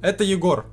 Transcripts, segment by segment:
Это Егор.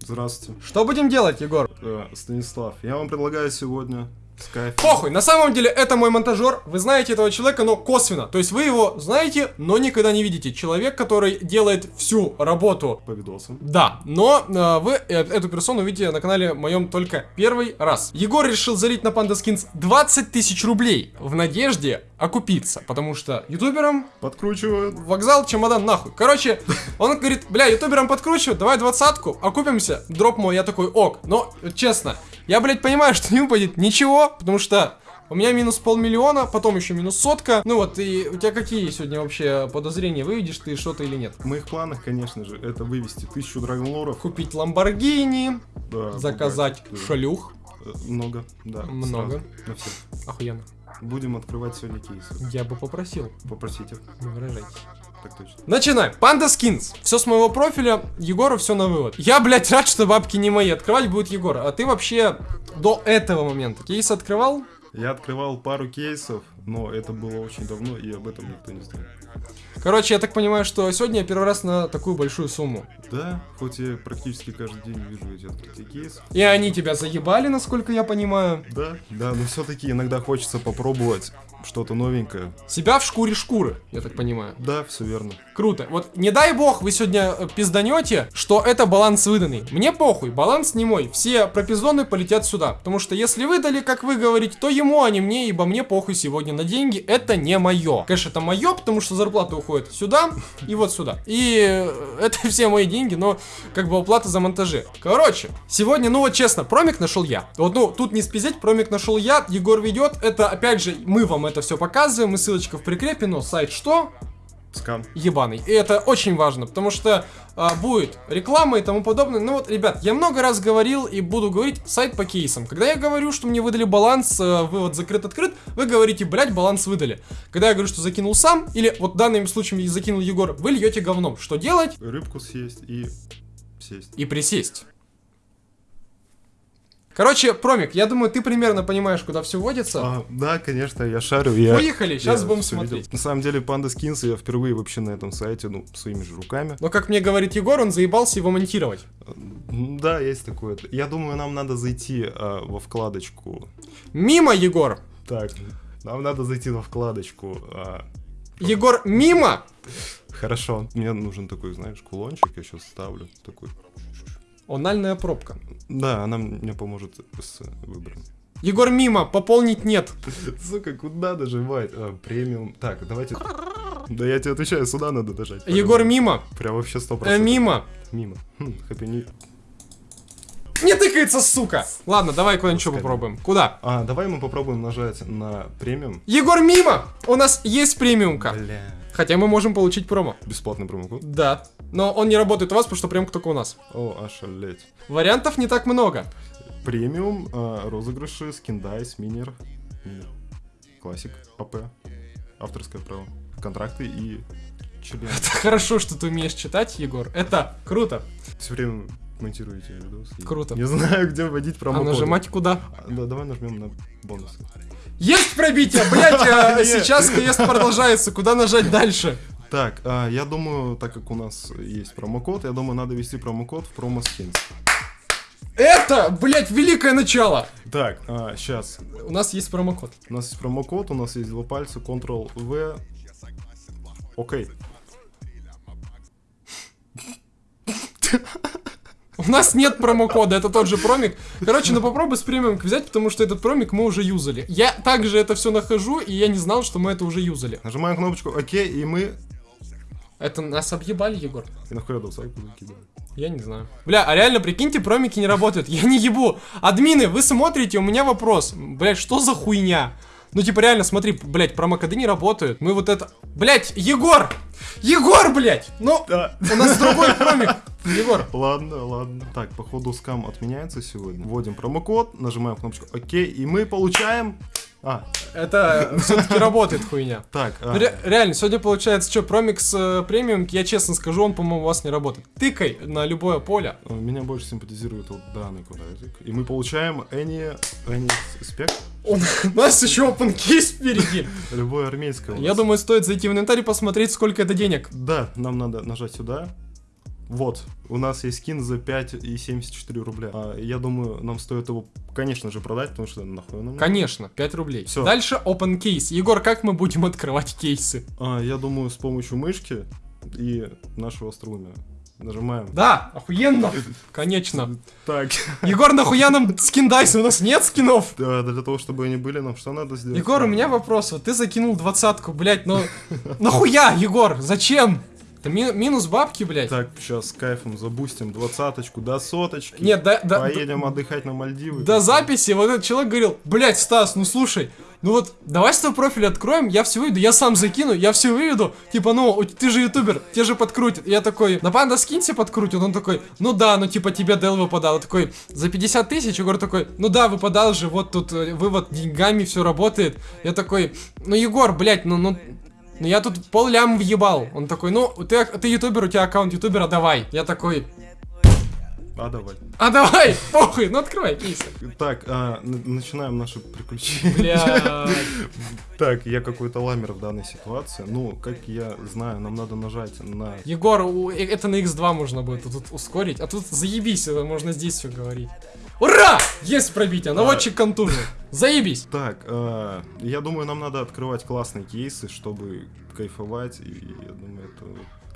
Здравствуйте. Что будем делать, Егор? Э, Станислав, я вам предлагаю сегодня Скайп. Похуй, на самом деле это мой монтажер, вы знаете этого человека, но косвенно. То есть вы его знаете, но никогда не видите. Человек, который делает всю работу. По видосам. Да, но э, вы э, эту персону видите на канале моем только первый раз. Егор решил залить на Panda Skins 20 тысяч рублей в надежде окупиться, потому что ютуберам Подкручивают. вокзал, чемодан, нахуй. Короче, он говорит, бля, ютуберам подкручивают, давай двадцатку, окупимся. Дроп мой, я такой, ок. Но, честно, я, блядь, понимаю, что не упадет ничего, потому что у меня минус полмиллиона, потом еще минус сотка. Ну вот, и у тебя какие сегодня вообще подозрения? Выведешь ты что-то или нет? В моих планах, конечно же, это вывести тысячу драгонлоров. Купить Ламборгини, Да, заказать пугать, да. шлюх. Э, Много, да. Много. сразу. Охуенно. Будем открывать сегодня кейсы. Я бы попросил, Попросите. выражайтесь. Так точно. Начинаем. Панда Скинс. Все с моего профиля. Егору все на вывод. Я, блядь, рад, что бабки не мои. Открывать будет Егор. А ты вообще до этого момента кейс открывал? Я открывал пару кейсов, но это было очень давно, и об этом никто не знает. Короче, я так понимаю, что сегодня я первый раз на такую большую сумму. Да, хоть я практически каждый день вижу эти открытия кейсов. И они тебя заебали, насколько я понимаю. Да, да, но все-таки иногда хочется попробовать что-то новенькое. Себя в шкуре шкуры, я так понимаю. Да, все верно. Круто. Вот не дай бог вы сегодня э, пизданете, что это баланс выданный. Мне похуй, баланс не мой. Все пропизоны полетят сюда. Потому что если выдали, как вы говорите, то ему, а не мне, ибо мне похуй сегодня на деньги. Это не мое. Конечно, это мое, потому что зарплата уходит сюда и вот сюда. И э, это все мои деньги, но как бы оплата за монтажи. Короче, сегодня, ну вот честно, промик нашел я. Вот, ну, тут не спиздеть, промик нашел я, Егор ведет. Это, опять же, мы вам это все показываем, и ссылочка в прикрепе, но сайт что? Скам. ебаный. И это очень важно, потому что а, будет реклама и тому подобное. Ну вот, ребят, я много раз говорил и буду говорить сайт по кейсам. Когда я говорю, что мне выдали баланс, э, вывод закрыт-открыт, вы говорите, блять, баланс выдали. Когда я говорю, что закинул сам, или вот в данном случае закинул Егор, вы льете говном. Что делать? Рыбку съесть и сесть. И присесть. Короче, Промик, я думаю, ты примерно понимаешь, куда все вводится. А, да, конечно, я шарю. Я, Поехали, сейчас я будем смотреть. видел. На самом деле, Panda Skins я впервые вообще на этом сайте, ну, своими же руками. Но как мне говорит Егор, он заебался его монтировать. Да, есть такое. Я думаю, нам надо зайти а, во вкладочку. Мимо, Егор. Так, нам надо зайти во вкладочку. а, Егор, мимо. Хорошо, мне нужен такой, знаешь, кулончик, я сейчас ставлю. Такой. Ональная пробка. Да, она мне поможет с выбором. Егор, мимо. Пополнить нет. Сука, куда нажимать? А, премиум. Так, давайте... Да я тебе отвечаю, сюда надо нажать. Егор, мимо. Прям вообще 100%. Э, мимо. Мимо. Хм, New- Не тыкается, сука. Ладно, давай куда-нибудь попробуем. Куда? А, давай мы попробуем нажать на премиум. Егор, мимо. У нас есть премиумка. Бля. Хотя мы можем получить промо. Бесплатный промокод. Да. Но он не работает у вас, потому что премка только у нас. О, ошалеть. Вариантов не так много. Премиум, а, розыгрыши, skin dice, минер. Минер. Classic, АП. Авторское право. Контракты и член. Это хорошо, что ты умеешь читать, Егор. Это круто. Все время монтируете видосы. и Круто. Не знаю, где вводить А промокод. нажимать куда? Да, давай нажмем на бонусы. Есть пробитие, блять, а, сейчас квест продолжается. Куда нажать дальше? Так, а, я думаю, так как у нас есть промокод, я думаю, надо ввести промокод в промо-скинс. Это, блять, великое начало. Так, сейчас. У нас есть промокод. У нас есть промокод, у нас есть два пальца, Ctrl-V. Окей. У нас нет промокода, это тот же промик. Короче, ну попробуй с премиум взять, потому что этот промик мы уже юзали. Я также это все нахожу, и я не знал, что мы это уже юзали. Нажимаем кнопочку ОК, и мы... Это нас объебали, Егор? И нахуй я сайт закидываем. Я не знаю. Бля, а реально, прикиньте, промики не работают. Я не ебу. Админы, вы смотрите, у меня вопрос. Блять, что за хуйня? Ну, типа, реально, смотри, блять, промокоды не работают. Мы вот это... Блять, Егор! Егор, блять! Ну, Да. у нас другой промик. Егор, Ладно, ладно. Так, походу скам отменяется сегодня. Вводим промокод, нажимаем кнопочку ОК, и мы получаем... А, это все-таки работает хуйня. так, а, Ну, ре- реально, сегодня получается, что, промикс э, премиум, я честно скажу, он, по-моему, у вас не работает. Тыкай на любое поле. меня больше симпатизирует вот данный квадратик. И мы получаем Any, any спек, У нас еще open case впереди. любое армейское. Я думаю, стоит зайти в инвентарь и посмотреть, сколько это денег. Да, нам надо нажать сюда. Вот, у нас есть скин за 5,74 рубля. А, я думаю, нам стоит его, конечно же, продать, потому что нахуй нам. Конечно, 5 рублей. Всё. Дальше open case. Егор, как мы будем открывать кейсы? А, я думаю, с помощью мышки и нашего остроумия. Нажимаем. Да, охуенно. Конечно. Так, Егор, нахуя нам скин дайс? У нас нет скинов. да, для того, чтобы они были, нам что надо сделать? Егор, у меня вопрос. Вот ты закинул двадцатку, блядь, ну... Нахуя, Егор? Зачем? Это ми- минус бабки, блядь. Так, сейчас с кайфом забустим двадцаточку до соточки. Нет, да, да, Поедем отдыхать на Мальдивы. до записи вот этот человек говорил, блядь, Стас, ну слушай, ну вот, давай с твой профиль откроем, я все выведу, я сам закину, я все выведу, типа, ну, ты же ютубер, тебе же подкрутит. Я такой, на панда скинься подкрутит, он такой, ну да, ну типа тебе Дел выпадал. Я такой, за 50 тысяч, Егор такой, ну да, выпадал же, вот тут э, вывод деньгами, все работает. Я такой, ну Егор, блядь, ну, ну, ну я тут пол лям въебал. Он такой, ну, ты, ты ютубер, у тебя аккаунт ютубера, давай. Я такой, А, давай. а давай, похуй, ну открывай кейсы. Так, а, начинаем наши приключения. Так, я какой-то ламер в данной ситуации. Ну, как я знаю, нам надо нажать на... Егор, э, это на x2 можно будет тут ускорить, а тут заебись, это можно здесь все говорить. Ура! Есть пробитие, наводчик контужен. Заебись. Так, а, я думаю, нам надо открывать классные кейсы, чтобы кайфовать. И я думаю, это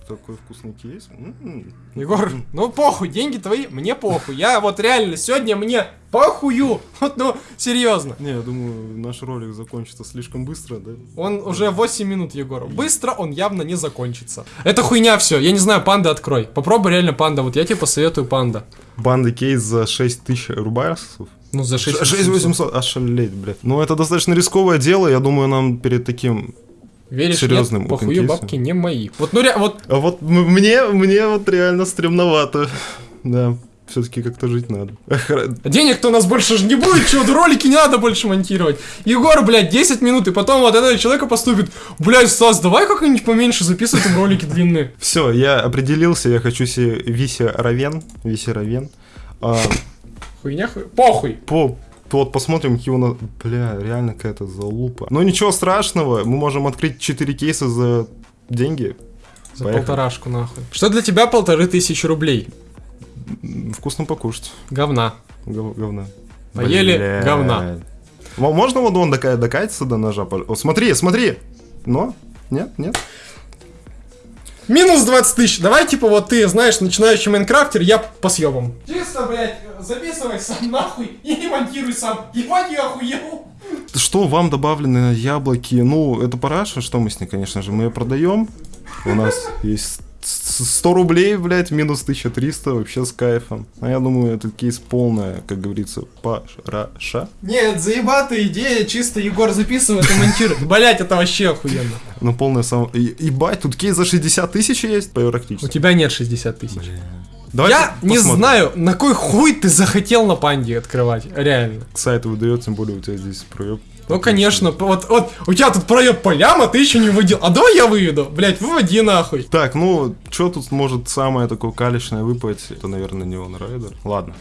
такой вкусный кейс. М-м. Егор, ну похуй, деньги твои, мне похуй. Я вот реально сегодня мне похую. Вот, ну, серьезно. Не, я думаю, наш ролик закончится слишком быстро, да? Он уже 8 минут, Егор. Быстро он явно не закончится. Это хуйня все. Я не знаю, панда открой. Попробуй реально панда. Вот я тебе посоветую панда. Банды кейс за 6 тысяч рубасов. Ну, за 6 6800, ошалеть, блядь. Ну, это достаточно рисковое дело, я думаю, нам перед таким... Веришь, Серьезным нет, похую бабки не мои. Вот, ну, ре- вот А вот мне, мне вот реально стремновато. Да, все-таки как-то жить надо. Денег-то у нас больше же не будет, чего, ролики не надо больше монтировать. Егор, блядь, 10 минут, и потом вот этого человека поступит, блядь, Стас, давай как-нибудь поменьше записывай там ролики длинные. Все, я определился, я хочу себе Виси Равен. Виси Равен. А, Хуйня, хуй. Похуй. по, вот посмотрим, какие у нас... Бля, реально какая-то залупа. Но ничего страшного, мы можем открыть 4 кейса за деньги. За Поехали. полторашку, нахуй. Что для тебя полторы тысячи рублей? Вкусно покушать. Говна. Гов- говна. Поели Блядь. говна. Мо- Можно вот он докатиться до ножа? О, смотри, смотри. Но? Нет, нет. Минус 20 тысяч. Давай, типа, вот ты, знаешь, начинающий майнкрафтер, я по съебам. Чисто, блядь, записывай сам нахуй и не монтируй сам. Ебать, я охуел. Что вам добавлены яблоки? Ну, это параша, что мы с ней, конечно же, мы ее продаем. У нас есть 100 рублей, блядь, минус 1300, вообще с кайфом. А я думаю, этот кейс полная, как говорится, параша. Нет, заебатая идея, чисто Егор записывает и монтирует. Блять, это вообще охуенно. Ну, полная сам... Ебать, тут кейс за 60 тысяч есть, У практически. тебя нет 60 тысяч. Давайте Я не посмотрим. знаю, на кой хуй ты захотел на панде открывать, реально. Сайт выдает, тем более у тебя здесь проеб. Ну, конечно, вот, вот у тебя тут проеб по лям, а ты еще не выводил. А давай я выведу, блять, выводи нахуй. Так, ну, что тут может самое такое калечное выпасть? Это, наверное, не он Райдер. Ладно.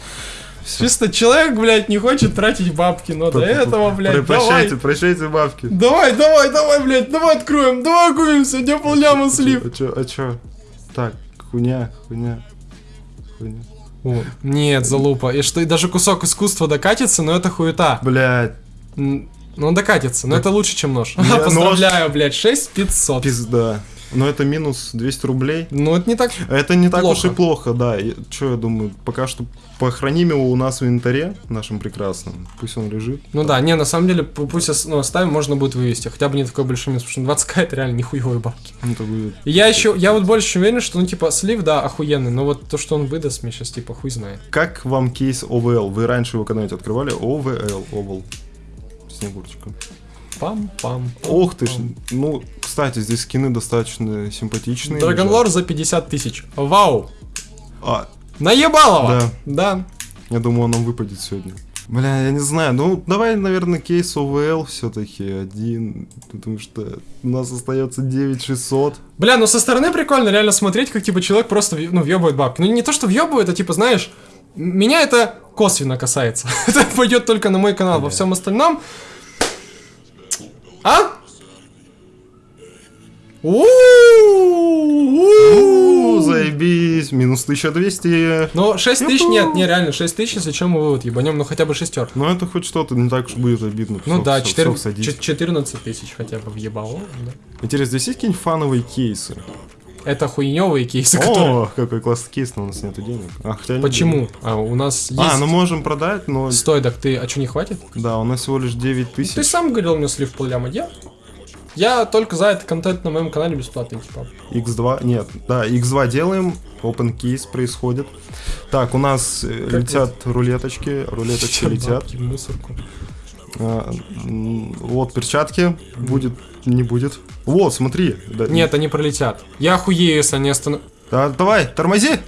Всё. Чисто человек, блядь, не хочет тратить бабки, но до этого, блядь, давай. Прощайте, прощайте бабки. Давай, давай, давай, блядь, давай откроем, давай купимся, где полляма слив. А чё, а чё? Так, хуйня, хуйня, хуйня. Нет, залупа. И что, и даже кусок искусства докатится, но это хуета. Блядь, Ну, он докатится, но это лучше, чем нож. Не, Поздравляю, блядь, 6500. пизда. Но это минус 200 рублей. Ну, это не так... Это не так Плохо. уж и плохо, да. Чё я думаю, пока что похороним его у нас в инвентаре, нашем прекрасном. Пусть он лежит. Ну да, не, на самом деле, пусть ну, оставим, можно будет вывести. Хотя бы не такой большой минус, потому что 20к это реально нихуевые бабки. Это будет... Я еще, я вот больше чем уверен, что, ну, типа, слив, да, охуенный, но вот то, что он выдаст мне сейчас, типа, хуй знает. Как вам кейс OVL? Вы раньше его когда-нибудь открывали? OVL, Oval. Снегурочка. Пам-пам. Ох ты ж. Ну, кстати, здесь скины достаточно симпатичные. Драгонлор за 50 тысяч. Вау! А, Наебалово! Да. Да. я думаю, он нам выпадет сегодня. Бля, я не знаю, ну давай, наверное, кейс OVL все-таки один, потому что у нас остается 9600. Бля, ну со стороны прикольно реально смотреть, как типа человек просто ну, въебывает бабки. Ну не то, что въебывает, а типа, знаешь, меня это косвенно касается. это пойдет только на мой канал. Во всем остальном. А? Заебись, минус 1200. Ну, 6 тысяч, Юху. нет, не, реально, 6 тысяч, если чем мы вывод ебанем, ну хотя бы шестер. Ну это хоть что-то, не так уж будет обидно. Ну да, всё- 4, всё садись. 14 тысяч хотя бы въебало. Интересно, здесь есть какие-нибудь фановые кейсы? Это хуйневые кейсы, которые... О, какой классный кейс, но у нас нет денег. А, хотя Почему? А, у нас есть... А, ну можем продать, но... Стой, так ты, а что, не хватит? Да, у нас всего лишь 9 Ты тысяч. сам говорил мне слив полляма, я? Я только за этот контент на моем канале бесплатный, типа. X2, нет, да, X2 делаем, open кейс происходит. Так, у нас э, Как летят рулеточки, рулеточки Чё, летят. бабки мусорку. А, вот перчатки, будет, не будет. Вот, смотри. да- Нет, они пролетят. Я охуею, если они останов... Да, давай, тормози!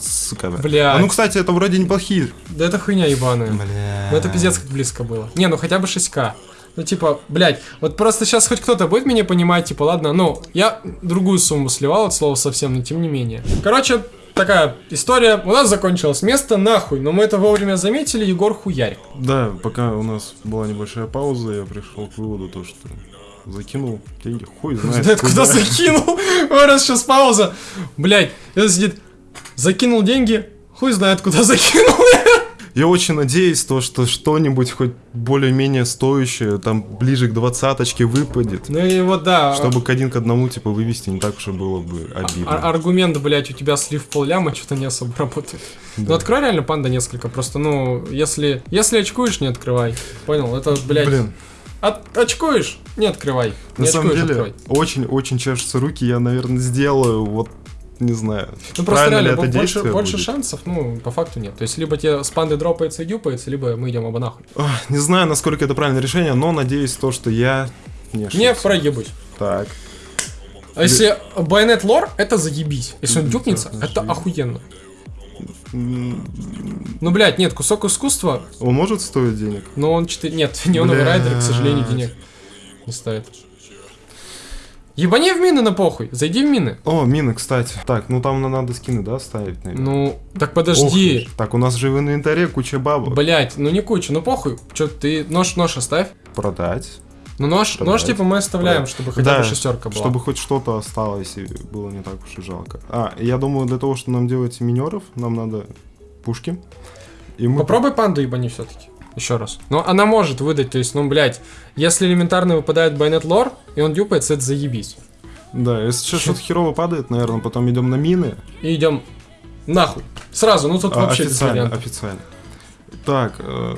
Сука, бля. Бля. А ну, кстати, это вроде неплохие. Да это хуйня ебаная. Бля. Ну это пиздец как близко было. Не, ну хотя бы 6к. Ну типа, блядь, вот просто сейчас хоть кто-то будет меня понимать, типа, ладно, ну, я другую сумму сливал от слова совсем, но тем не менее. Короче, такая история, у нас закончилось место нахуй, но мы это вовремя заметили, Егор хуярь. Да, пока у нас была небольшая пауза, я пришел к выводу, то, что закинул деньги, хуй знает. Знает, куда закинул. Ой, раз сейчас пауза. Блядь, это сидит, закинул деньги, хуй знает, куда закинул. Я очень надеюсь, то, что что-нибудь хоть более-менее стоящее, там ближе к двадцаточке выпадет. Ну и вот да. Чтобы к один к одному, типа, вывести не так уж и было бы а- обидно. аргумент, блядь, у тебя слив полляма, что-то не особо работает. Ну Да. открой реально панда несколько, просто, ну, если, если очкуешь, не открывай. Понял, это, блядь, Блин, от- очкуешь, не открывай. на не самом очкуешь, деле, очень-очень чешутся руки, я, наверное, сделаю, вот, не знаю, Ну просто реально, это бо- больше, больше будет. шансов, ну, по факту нет. То есть, либо тебе с панды дропается и дюпается, либо мы идем оба нахуй. Ах, Не знаю, насколько это правильное решение, но надеюсь то, что я не ошибся. Не проебусь. Так, А если байонет лор, это заебись. Если он да, это охуенно. Ну, блядь, нет, кусок искусства, он может стоить денег? но он 4... Нет, неоновый Блядь. райдер, к сожалению, денег не ставит. Ебани в мины на похуй, зайди в мины. О, мины, кстати. Так, ну там надо скины, да, ставить, наверное? Ну, так Ох подожди. уж. Так, у нас же в инвентаре куча бабок. Блять, ну не куча, ну похуй. Че, ты нож, нож оставь. Продать. Ну нож, Продать. нож типа мы оставляем, Продать. чтобы хотя бы Да, шестерка была. Чтобы хоть что-то осталось и было не так уж и жалко. А, я думаю, для того, чтобы нам делать минеров, нам надо пушки. И мы... Попробуй панду ебани все-таки. Еще раз. Но она может выдать, то есть, ну, блядь, если элементарно выпадает байонет лор, и он дюпается, это заебись. Да, если сейчас что-то херово падает, наверное, потом идем на мины. И идем нахуй. Сразу, ну тут А, вообще официально, официально. Так, э,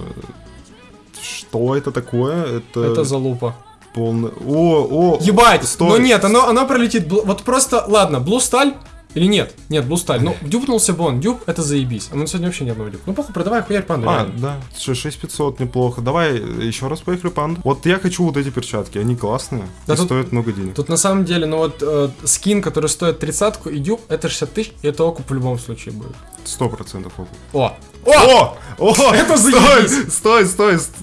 что это такое? Это, Это залупа. полный... О, о! Ебать! стой. Ну нет, оно, оно пролетит. Вот просто, ладно, блу сталь или нет? Нет, блу сталь. Ну, дюпнулся бы он, дюп, это заебись. А мы сегодня вообще ни одного дюп. Ну, похуй, продавай хуярь панду. А, реально. да, 6500 неплохо. Давай еще раз поехали, панда. Вот я хочу вот эти перчатки, они классные Да и тут- стоят много денег. Тут на самом деле, ну вот э, скин, который стоит тридцатку и дюп, это 60 тысяч, и это окуп в любом случае будет. Сто процентов окуп. О! О! О! О! Это заебись! стой, стой, стой.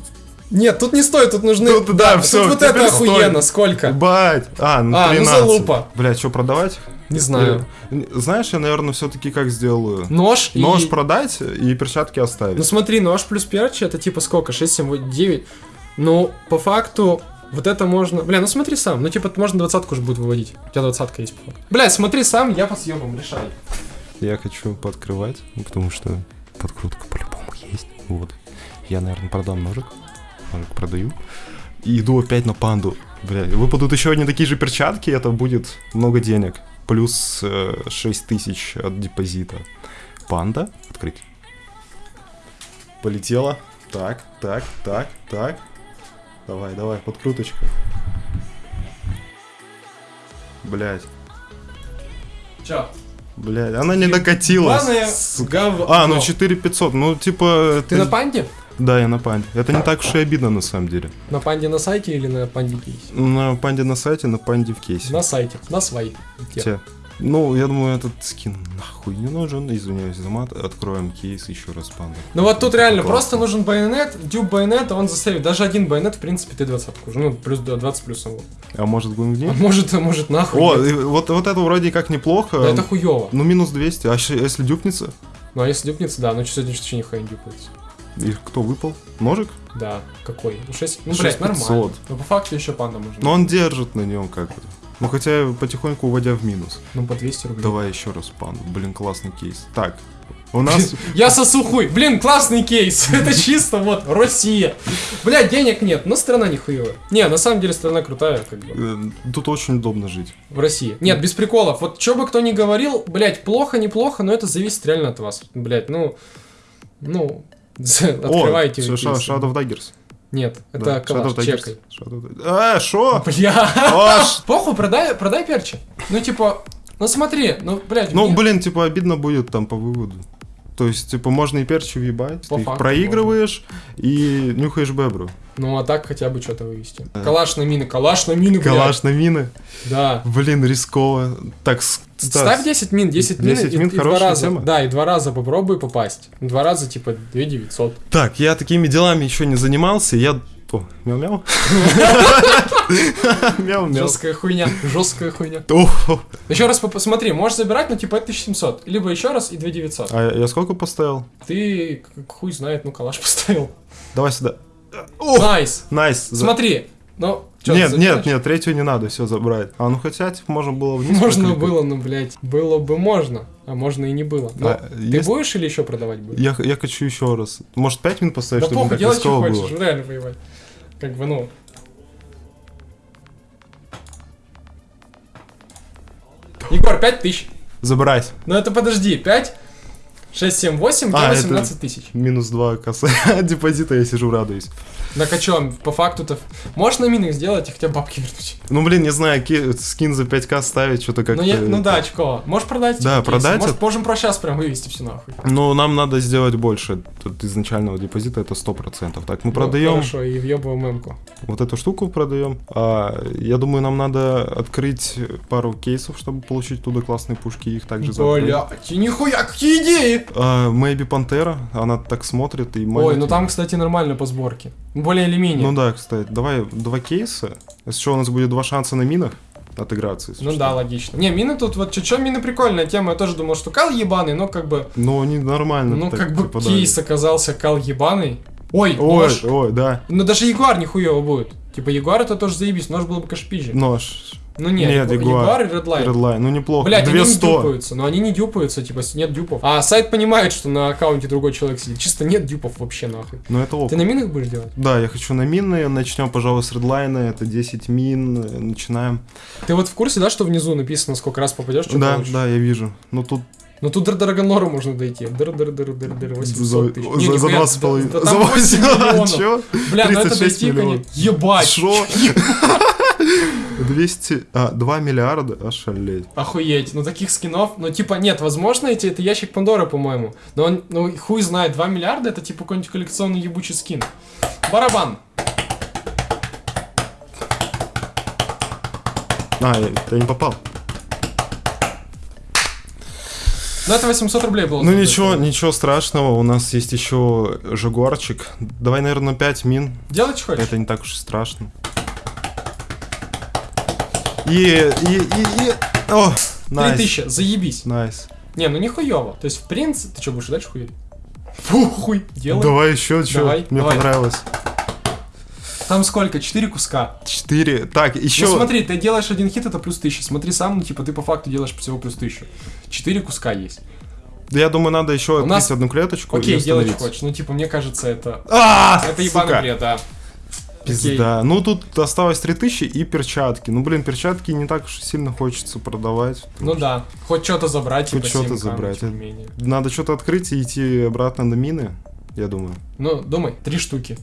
Нет, тут не стоит, тут нужны... Тут, да, всё, тут вот это охуенно, стоит. сколько? Бать! А, ну А, ну 13. залупа. Бля, что, продавать? Не знаю. Или- Знаешь, я, наверное, все-таки как сделаю? Нож и... Нож продать и перчатки оставить. Ну смотри, нож плюс перчи, это типа сколько? 6, 7, 8, 9. Ну, по факту, вот это можно... Бля, ну смотри сам. Ну, типа, можно двадцатку уже будет выводить. У тебя двадцатка есть. Бля, смотри сам, я по съебам, решай. Я хочу пооткрывать, ну, потому что подкрутка по-любому есть. Вот. Я, наверное, продам ножик. Ножик продаю. И иду опять на панду. Бля, выпадут еще одни такие же перчатки, это будет много денег. Плюс э, 6 тысяч от депозита. Панда. Открыть. Полетела. Так, так, так, так. Давай, давай, подкруточка. Блять, Чё? блять, она не докатилась. Сука. гов- А, ну но. 4500, ну типа... Ты на панде? Да, я на панде. Это не так уж и обидно на самом деле. На панде на сайте или на панде кейсе? На панде на сайте, на панде в кейсе. На сайте, на своей. Те. Ну, я думаю, этот скин нахуй не нужен. Извиняюсь за мат. Откроем кейс еще раз панда. Ну вот тут реально Классно. просто нужен байонет, дюб байонет, он засейвит. Даже один байонет, в принципе, ты двадцатку уже. Ну, плюс 20 плюсом. вот. А может будем А может, может нахуй. О, и вот, вот это вроде как неплохо. Да это хуёво. Ну, минус 200. А если дюпнется? Ну а если дюпнется, да, ну сегодня что нихуя не дюпается. И кто выпал? Ножик? Да, какой? Ну 6, ну 6500. нормально. Но по факту еще панда можно. Но он держит на нем как бы. Ну хотя потихоньку уводя в минус. Ну, по 200 рублей. Давай еще раз панду. Блин, классный кейс. Так, у нас... Я сосу хуй. Блин, классный кейс. Это чисто вот Россия. Бля, денег нет, но страна нихуевая. Не, на самом деле страна крутая, как бы. э, Тут очень удобно жить. В России. Нет, без приколов. Вот что бы кто ни говорил, блядь, плохо, неплохо, но это зависит реально от вас. Блядь, ну... Ну... Открывайте. О, вы Ша- кейсы. Shadow Daggers. Нет, это Да, калаш, чекай. Shadow. А, шо? Бля. Похуй, продай, продай перчи. Ну, типа, ну смотри, ну, блядь, Ну, мне- блин, типа обидно будет там по выводу. То есть, типа, можно и перчи въебать, По ты их проигрываешь и нюхаешь бебру. Ну, а так хотя бы что-то вывести. Калаш на мины, калаш на мины, блядь. Калаш на мины. Да. Блин, рисково. Так, Стас, Ставь 10 мин, 10 мин, 10 и, мин и два раза. тема. Да, и два раза попробуй попасть. Два раза, типа, 2 900. Так, я такими делами еще не занимался, я... О, мяу-мяу. Мяу-мяу. Жесткая хуйня, жесткая хуйня. Еще раз посмотри, можешь забирать, ну, типа, это 1700. Либо еще раз и 2 900. А я сколько поставил? Ты, хуй знает, ну, калаш поставил. Давай сюда. Nice. nice. Смотри, ну, чё, Нет, нет, нет, третью не надо, все забрать. А ну хотя, типа, можно было вниз Можно было, ну, блядь, было бы можно, а можно и не было. Но А, ты есть- будешь или еще продавать будешь? Я, я хочу еще раз. Может, 5 минут поставить, Да чтобы похуй, делай, что хочешь, было? реально воевать. Как бы, ну... Егор, 5 тысяч. Забрать. Ну это подожди, 5, 6, 7, 8, А, то это- 18 тысяч. Минус 2 коса депозита, я сижу, радуюсь. Так а чё, по факту-то... Можешь на минах сделать и хотя бы бабки вернуть? Ну, блин, не знаю, ки- скин за 5к ставить, что-то как-то... Ну, я- ну да, очко. Можешь продать? Да, кейсы? продать Может, это- можем про сейчас прям вывести все нахуй. Ну, нам надо сделать больше. Тут изначального депозита это 100%. Так, мы Ну, продаем Хорошо, и въебываем эмку. вот эту штуку продаем. А, я думаю, нам надо открыть пару кейсов, чтобы получить туда классные пушки и их также закрыть. Блядь, и нихуя, какие идеи! А, Maybe Пантера, она так смотрит и Ой, ну там, кстати, нормально по сборке. Более или менее. Ну да, кстати, давай два кейса. Если что, у нас будет два шанса на минах отыграться. Ну что. да, логично. Не, мины тут вот чуть-чуть мины прикольная тема. Я тоже думал, что кал ебаный, но как бы, Но они нормально. ну так как бы попадали. кейс оказался кал ебаный. Ой, Ой, нож. ой, да. Ну даже Ягуар нихуево будет. Типа Ягуар это тоже заебись, нож было бы кашпиже. Нож. Ну нет, Нет, Ягу- Ягуар. Ягуар и Redline. Redline, ну неплохо. Блять, они не 200. дюпаются, но они не дюпаются, типа нет дюпов. А сайт понимает, что на аккаунте другой человек сидит. Чисто нет дюпов вообще нахуй. Ну это опыт. Ты на минах будешь делать? Да, я хочу на минные. Начнем, пожалуй, с редлайна. Это 10 мин. Начинаем. Ты вот в курсе, да, что внизу написано, сколько раз попадешь, что да, получишь? да, я вижу. Ну тут Ну тут до Драгонлора можно дойти. Дыр, дыр, дыр, дыр, дыр, 800 тысяч. за, Не, за, за нихуя, 20 с да- половиной. да За там 8 8 миллионов. Бля, ну это 36 дойти, конечно. Ебать. Шо? 200... А, 2 миллиарда? Ошалеть. Охуеть, ну таких скинов, ну типа нет, возможно эти, это ящик Пандоры, по-моему, но он, ну хуй знает, 2 миллиарда это типа какой-нибудь коллекционный ебучий скин. Барабан. А, я, я не попал. Ну это 800 рублей было. Ну ничего, ничего страшного. У нас есть еще Жагуарчик. Давай, наверное, 5 мин. Делать что хочешь? Это не так уж и страшно. И, и, и, и... О, nice. 3000, заебись. Nice. Не, ну нихуево. То есть в принципе, ты что, будешь дальше хуй? Фу, хуй, делай. Давай еще, что? Давай, Мне давай. понравилось. Там сколько? 4 куска. 4. Так, еще... Ну смотри, ты делаешь один хит, это плюс 1000. Смотри сам, ну типа ты по факту делаешь всего плюс 1000. 4 куска есть. Я думаю, надо еще У открыть нас- одну клеточку Окей, делай, что хочешь. Ну типа мне кажется, это... А, Это ебаный бред, да. Пизда. Ну тут осталось 3000 и перчатки. Ну блин, перчатки не так уж сильно хочется продавать. Ну да, хоть что-то забрать, Хоть типа что-то 7К, забрать. Надо что-то открыть и идти обратно на мины, я думаю. Ну, думай, три штуки.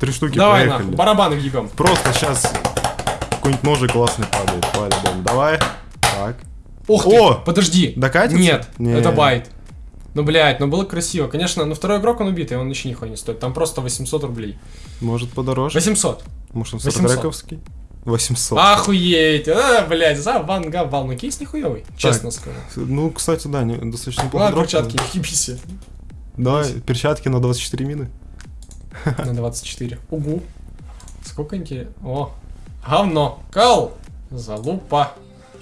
Три штуки Давай проехали. нахуй, барабаны въебем. Просто сейчас какой-нибудь ножик классный падает, по-любому. Давай. Так. Ух ты, О! подожди. Докатится? Нет, Не. это байт. Ну, блядь, ну было красиво. Конечно, но второй игрок он убитый, он еще нихуя не стоит. Там просто 800 рублей. Может подороже? 800. Может он 800. сорокрековский? 800. Охуеть. А, блядь, завангавал. Ну, кейс нихуевый, честно скажу. Ну, кстати, да, не- достаточно неплохо. Ладно, перчатки, ебись. Давай, перчатки на 24 мины. На 24. Угу. Сколько интересно. О, говно. Кал. Залупа.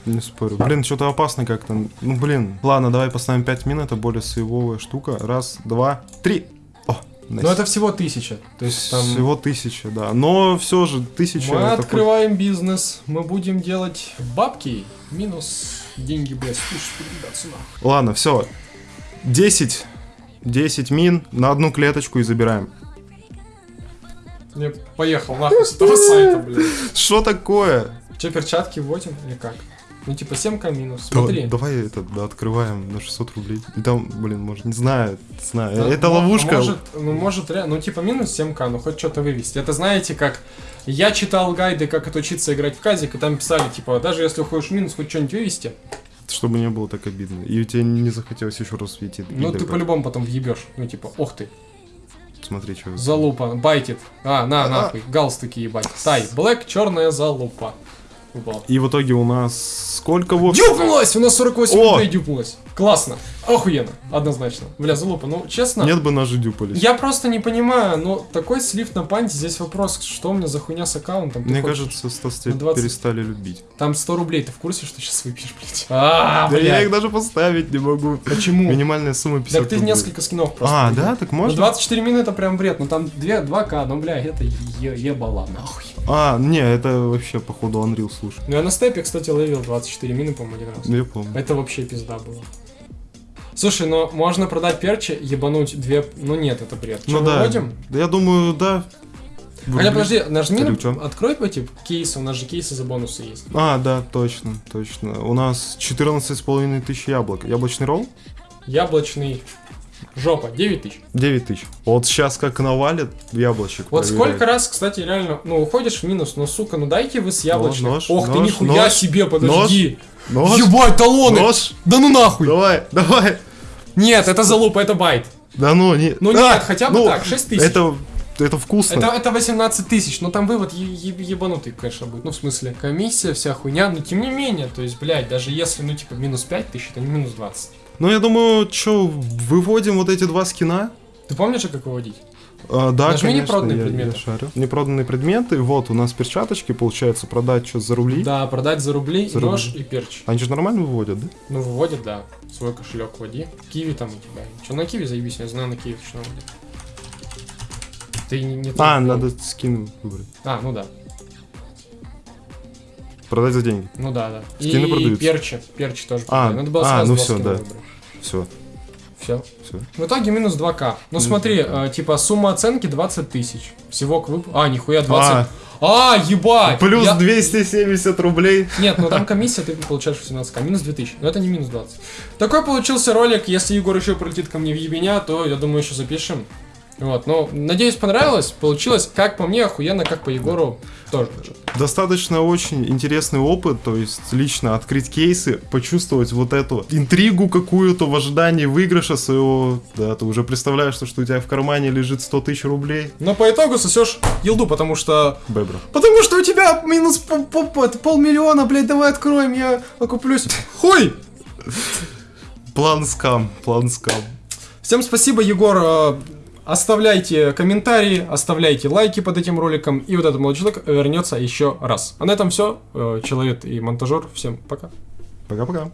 Не спорю. Блин, что-то опасно как-то. Ну, блин. Ладно, давай поставим 5 мин, это более сейвовая штука. Раз, два, три. О, Но это всего тысяча. То есть там... Всего тысяча, да. Но все же тысяча Мы это хоть- открываем бизнес, мы будем делать бабки, минус деньги, блядь, слушай. Ладно, все. 10. 10 мин на одну клеточку и забираем. Я поехал нахуй с этого сайта, блядь. Что такое? Че, перчатки вводим или как? Ну, типа, 7к минус, Да- смотри. давай это да, открываем на 600 рублей. И там, блин, может, не знаю, знаю. Да, это ловушка. Может, ну, может, ре- ну, типа, минус 7к, ну, хоть что-то вывести. Это знаете, как я читал гайды, как отучиться играть в казик, и там писали, типа, даже если уходишь в минус, хоть что-нибудь вывести, Чтобы не было так обидно. И у тебя не захотелось еще раз светить. ну, ты по-любому потом въебешь. Ну, типа, ох ты, Смотри, что. залупа, байтит. А, на, нахуй, галстуки ебать. Тай, блэк, черная залупа. Выпала. И в итоге у нас сколько в общем? Дюпнулась! У нас 48 О! рублей дюпнулась. Классно. Охуенно. Однозначно. Бля, залупа, ну, честно. Нет бы ножи дюпались. Я просто не понимаю, ну, такой слив на панте, здесь вопрос, что у меня за хуйня с аккаунтом? Ты Мне кажется, Стас тебя на 20. перестали любить. Там 100 рублей, ты в курсе, что сейчас выпьешь, блядь? А, Да я блядь. их даже поставить не могу. Почему? Минимальная сумма 50 Так ты рублей. несколько скинов просто. А, да? Так Ну, можно? 24 мины это прям бред, ну там 2, 2к, ну, бля, это е- ебала, нахуй. А, не, это вообще, походу, Unreal, слушай. Ну, я на степе, кстати, ловил 24 мины, по-моему, один раз. Я помню. Это вообще пизда было. Слушай, ну можно продать перчи, ебануть две... Ну нет, это бред. Чё, Ну да. выводим? Да я думаю, да. Аня, подожди, нажми, чё? открой эти кейсы, у нас же кейсы за бонусы есть. А, да, точно, точно. У нас 14,5 тысяч яблок. Яблочный ролл? Яблочный жопа, 9 тысяч. 9 тысяч. Вот сейчас как навалит яблочек. Вот проверяй. сколько раз, кстати, реально, ну, уходишь в минус, ну, сука, ну дайте вы с яблочным. нож, Ох ты, нож, нихуя нож, себе, подожди. Нож? Ебать, талоны! Нож? Да ну нахуй! Давай, давай. Нет, это залупа, это байт. Да ну, не... Ну А, нет, хотя бы ну, так, 6 тысяч. Это, это вкусно. Это, это 18 тысяч, но там вывод ебанутый, конечно, будет. Ну, в смысле, комиссия, вся хуйня, но тем не менее, то есть, блядь, даже если, ну, типа, минус 5 тысяч, это не минус 20. Ну, я думаю, что, выводим вот эти два скина? Ты помнишь, как выводить? А, да, Нажми конечно, непроданные я- предметы. я шарю. Непроданные предметы. Вот, у нас перчаточки, получается, продать что за рубли. Да, продать за рубли, За нож рубли. и перч. Они же нормально выводят, да? Ну, выводят, да. Свой кошелек вводи. Киви там у тебя. Че, на киви заебись, я знаю, на киви точно вводят. Ты не, не А, надо скин выбрать. А, ну да. Продать за деньги. Ну да, да. Скины и продаются. перчи. Перчи тоже А. Надо было а, сразу ну скина да. выбрать. Все, Все. все. В итоге минус 2к. Ну смотри, э, типа сумма оценки 20 тысяч. Всего к вып... А, нихуя 20. А, ебать! Плюс Я- 270 рублей. Нет, ну там комиссия, ты получаешь 18к. Минус 2000. Но это не минус 20. Такой получился ролик. Если Егор еще прилетит ко мне в ебеня, то я думаю, еще запишем. Вот, ну, надеюсь, понравилось. Получилось, как по мне, охуенно, как по Егору тоже. Достаточно очень интересный опыт, то есть лично открыть кейсы, почувствовать вот эту интригу какую-то в ожидании выигрыша своего, да, ты уже представляешь, что, что у тебя в кармане лежит 100 тысяч рублей. Но по итогу сосешь елду, потому что... Бебра. Потому что у тебя минус пол- пол- это полмиллиона, блядь, давай откроем, я окуплюсь. Хуй! План скам, план скам. Всем спасибо, Егор. Э, Оставляйте комментарии, оставляйте лайки под этим роликом, и вот этот молодой человек вернется еще раз. А на этом все. Человек и монтажер. Всем пока. Пока-пока.